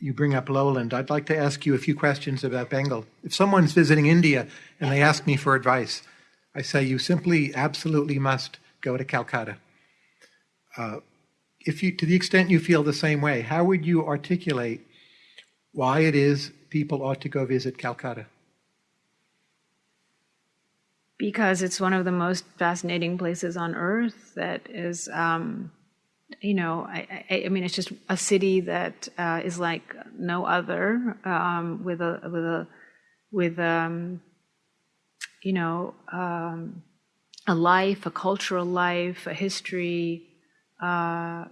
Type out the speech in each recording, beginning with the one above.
you bring up lowland. I'd like to ask you a few questions about Bengal. If someone's visiting India and they ask me for advice, I say you simply, absolutely must go to Calcutta. Uh, if you, to the extent you feel the same way, how would you articulate why it is people ought to go visit Calcutta? Because it's one of the most fascinating places on earth that is, um, you know, I, I, I, mean, it's just a city that uh, is like no other, um, with a with a with um, you know um, a life, a cultural life, a history, uh,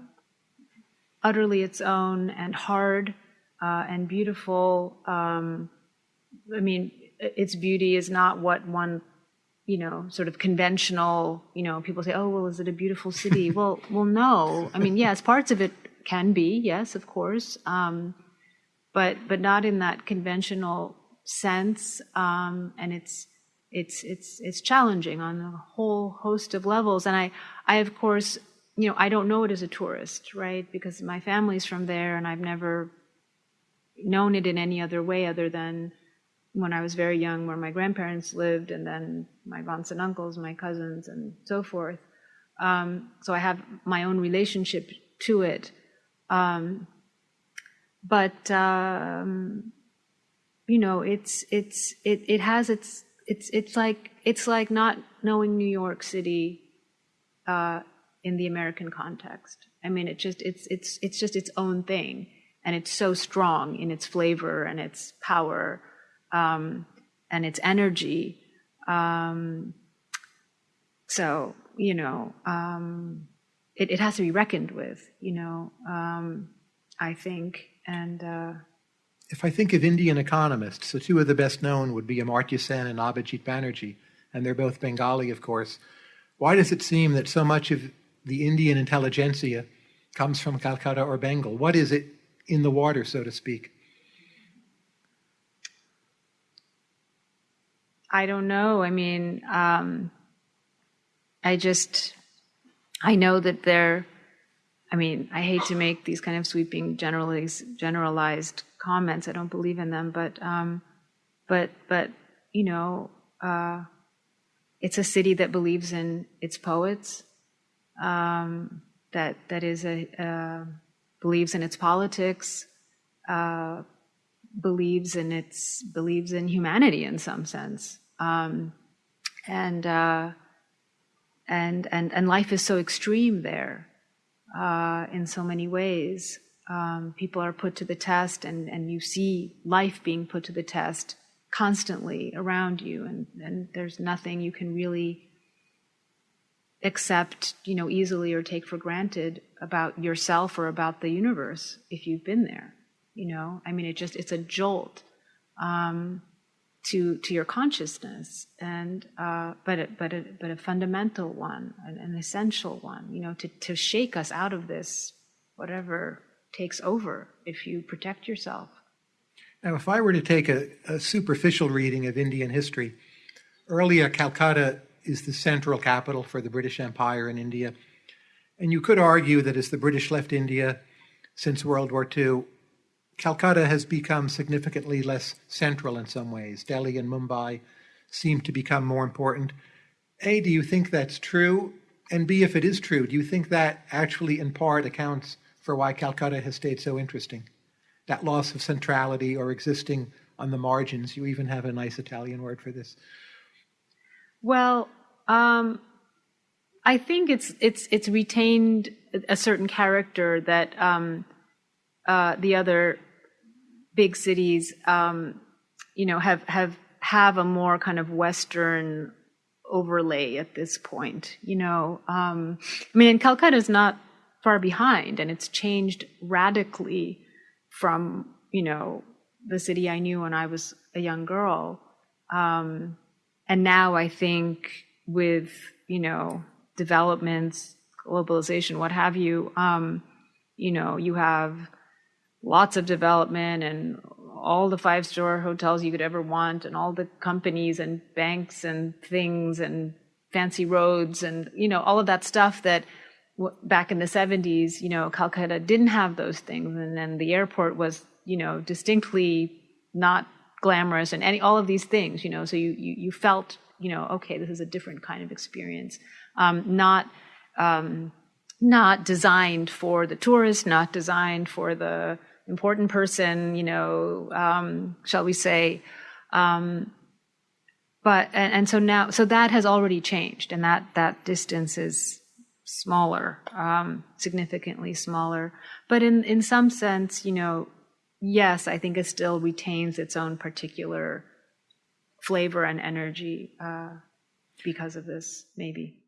utterly its own and hard uh, and beautiful. Um, I mean, its beauty is not what one, you know, sort of conventional. You know, people say, "Oh, well, is it a beautiful city?" well, well, no. I mean, yes, parts of it can be, yes, of course, um, but but not in that conventional sense. Um, and it's it's it's it's challenging on a whole host of levels. And I I of course you know I don't know it as a tourist, right? Because my family's from there, and I've never known it in any other way other than when I was very young, where my grandparents lived, and then my aunts and uncles, my cousins, and so forth. Um, so I have my own relationship to it. Um, but um, you know, it's it's it it has its it's it's like it's like not knowing New York City uh, in the American context. I mean, it just it's it's it's just its own thing, and it's so strong in its flavor and its power um, and its energy. Um, so you know, um, it, it has to be reckoned with. You know, um, I think, and. Uh, if I think of Indian economists, the two of the best known would be Amartya Sen and Abhijit Banerjee, and they're both Bengali, of course. Why does it seem that so much of the Indian intelligentsia comes from Calcutta or Bengal? What is it in the water, so to speak? I don't know. I mean, um, I just, I know that they're, I mean, I hate to make these kind of sweeping generalized, generalized comments. I don't believe in them, but um, but but you know, uh, it's a city that believes in its poets. Um, that that is a uh, believes in its politics. Uh, believes in its believes in humanity in some sense. Um, and uh, and and and life is so extreme there uh, in so many ways. Um, people are put to the test and, and you see life being put to the test constantly around you and, and there's nothing you can really accept you know easily or take for granted about yourself or about the universe if you've been there you know? I mean it just it's a jolt. Um, to to your consciousness and uh, but a, but a, but a fundamental one an, an essential one you know to to shake us out of this whatever takes over if you protect yourself. Now, if I were to take a, a superficial reading of Indian history, earlier Calcutta is the central capital for the British Empire in India. And you could argue that as the British left India since World War II, Calcutta has become significantly less central in some ways. Delhi and Mumbai seem to become more important. A, do you think that's true? And B, if it is true, do you think that actually in part accounts for why Calcutta has stayed so interesting. That loss of centrality or existing on the margins. You even have a nice Italian word for this. Well, um, I think it's it's it's retained a certain character that um, uh, the other big cities, um, you know, have have have a more kind of Western overlay at this point. You know, um, I mean, and Calcutta is not far behind and it's changed radically from you know the city i knew when i was a young girl um, and now i think with you know developments globalization what have you um, you know you have lots of development and all the five star hotels you could ever want and all the companies and banks and things and fancy roads and you know all of that stuff that back in the 70s, you know, Calcutta didn't have those things, and then the airport was, you know, distinctly not glamorous and any all of these things, you know. So you you, you felt, you know, okay, this is a different kind of experience, um, not um, not designed for the tourist, not designed for the important person, you know, um, shall we say. Um, but and, and so now so that has already changed and that that distance is smaller um, significantly smaller but in in some sense you know yes i think it still retains its own particular flavor and energy uh, because of this maybe